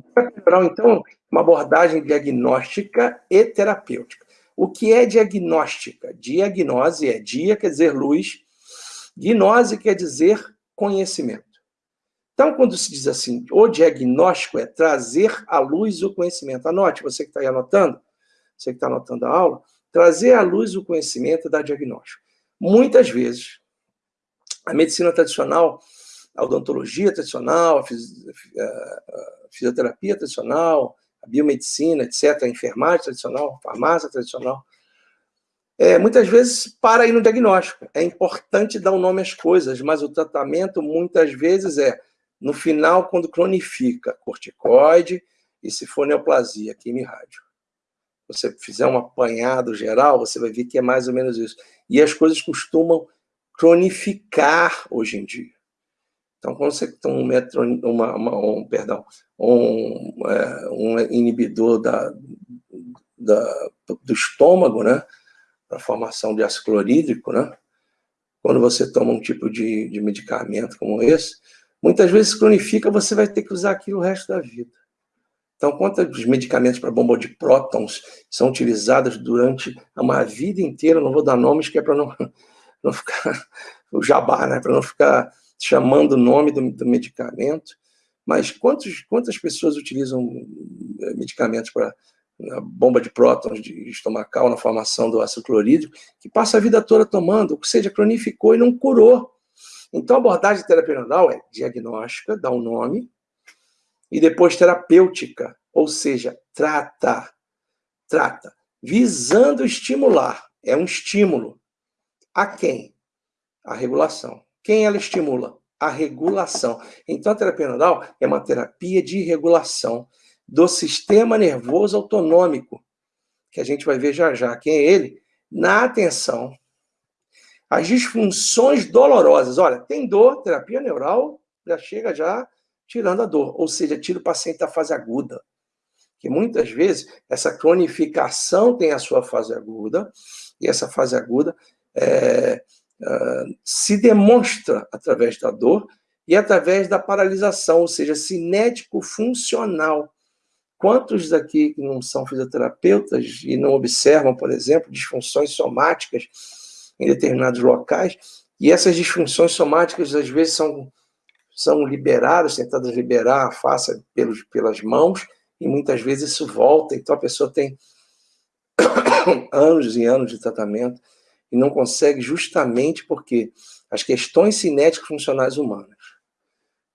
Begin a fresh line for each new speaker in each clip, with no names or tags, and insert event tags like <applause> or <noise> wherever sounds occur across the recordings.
bom. Então, uma abordagem diagnóstica e terapêutica. O que é diagnóstica? Diagnose é dia, quer dizer luz, gnose quer dizer conhecimento. Então, quando se diz assim, o diagnóstico é trazer à luz o conhecimento. Anote, você que está aí anotando, você que está anotando a aula, trazer à luz o conhecimento da diagnóstico. Muitas vezes, a medicina tradicional, a odontologia tradicional, a fisioterapia tradicional, a biomedicina, etc., a enfermagem tradicional, a farmácia tradicional, é, muitas vezes para aí no diagnóstico. É importante dar o um nome às coisas, mas o tratamento muitas vezes é no final, quando cronifica corticoide e se for neoplasia, quimio-rádio. Você fizer um apanhado geral, você vai ver que é mais ou menos isso. E as coisas costumam cronificar hoje em dia. Então, quando você tem um, metro, uma, uma, um, perdão, um, é, um inibidor da, da, do estômago, né, para formação de ácido clorídrico, né, quando você toma um tipo de, de medicamento como esse, muitas vezes cronifica, você vai ter que usar aquilo o resto da vida. Então, quantos medicamentos para bomba de prótons são utilizados durante uma vida inteira, não vou dar nomes, que é para não, <laughs> não ficar o jabá, né? para não ficar chamando o nome do, do medicamento, mas quantos, quantas pessoas utilizam eh, medicamentos para bomba de prótons de estomacal na formação do ácido clorídrico, que passa a vida toda tomando, ou seja, cronificou e não curou. Então, a abordagem terapêutica é diagnóstica, dá um nome, e depois terapêutica, ou seja, trata, trata, visando estimular, é um estímulo. A quem? A regulação. Quem ela estimula? A regulação. Então, a terapia nodal é uma terapia de regulação do sistema nervoso autonômico, que a gente vai ver já já. Quem é ele? Na atenção as disfunções dolorosas. Olha, tem dor, terapia neural já chega já tirando a dor, ou seja, tira o paciente da fase aguda. Que muitas vezes essa cronificação tem a sua fase aguda, e essa fase aguda é, se demonstra através da dor e através da paralisação, ou seja, cinético-funcional. Quantos daqui que não são fisioterapeutas e não observam, por exemplo, disfunções somáticas em determinados locais, e essas disfunções somáticas às vezes são, são liberadas, tentadas liberar a face pelos, pelas mãos, e muitas vezes isso volta, então a pessoa tem <coughs> anos e anos de tratamento e não consegue justamente porque as questões cinéticas funcionais humanas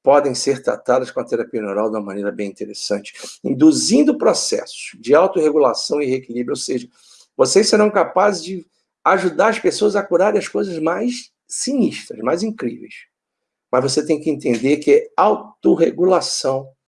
podem ser tratadas com a terapia neural de uma maneira bem interessante, induzindo processos de autorregulação e reequilíbrio, ou seja, vocês serão capazes de ajudar as pessoas a curarem as coisas mais sinistras, mais incríveis. Mas você tem que entender que é autorregulação